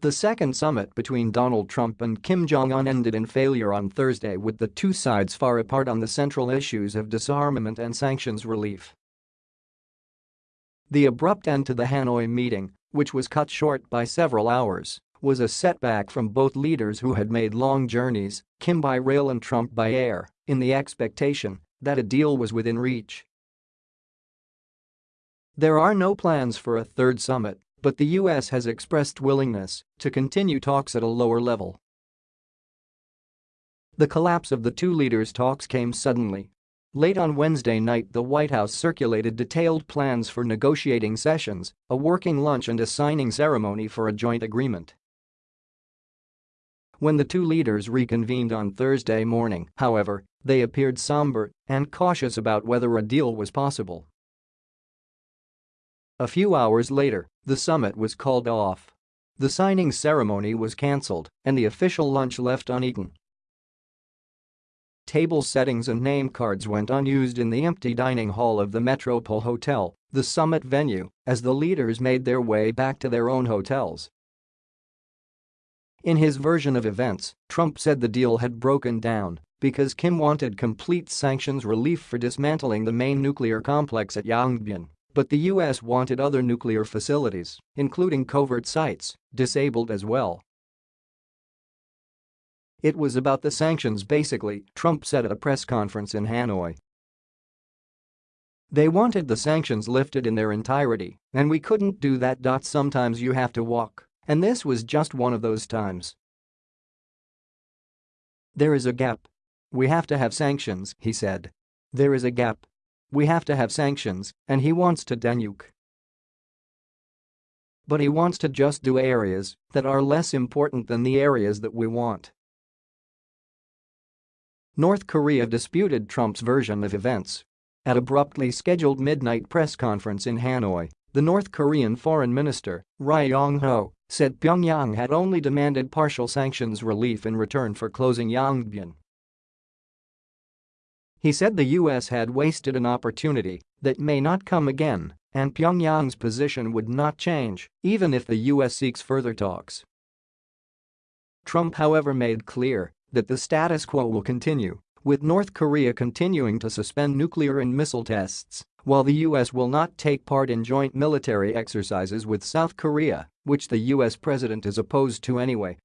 The second summit between Donald Trump and Kim Jong-un ended in failure on Thursday with the two sides far apart on the central issues of disarmament and sanctions relief. The abrupt end to the Hanoi meeting, which was cut short by several hours, was a setback from both leaders who had made long journeys, Kim by rail and Trump by air, in the expectation that a deal was within reach. There are no plans for a third summit, but the U.S. has expressed willingness to continue talks at a lower level. The collapse of the two leaders' talks came suddenly. Late on Wednesday night the White House circulated detailed plans for negotiating sessions, a working lunch and a signing ceremony for a joint agreement. When the two leaders reconvened on Thursday morning, however, they appeared somber and cautious about whether a deal was possible. A few hours later, the summit was called off. The signing ceremony was cancelled and the official lunch left uneaten. Table settings and name cards went unused in the empty dining hall of the Metropole Hotel, the summit venue, as the leaders made their way back to their own hotels. In his version of events, Trump said the deal had broken down because Kim wanted complete sanctions relief for dismantling the main nuclear complex at Yongbyon. But the US wanted other nuclear facilities, including covert sites, disabled as well. It was about the sanctions basically, Trump said at a press conference in Hanoi. They wanted the sanctions lifted in their entirety, and we couldn't do that. Sometimes you have to walk, and this was just one of those times. There is a gap. We have to have sanctions, he said. There is a gap. We have to have sanctions, and he wants to denuke. But he wants to just do areas that are less important than the areas that we want. North Korea disputed Trump's version of events. At abruptly scheduled midnight press conference in Hanoi, the North Korean foreign minister, Ri Yong-ho, said Pyongyang had only demanded partial sanctions relief in return for closing Yongbyon he said the US had wasted an opportunity that may not come again and Pyongyang's position would not change even if the US seeks further talks. Trump however made clear that the status quo will continue, with North Korea continuing to suspend nuclear and missile tests, while the US will not take part in joint military exercises with South Korea, which the US president is opposed to anyway.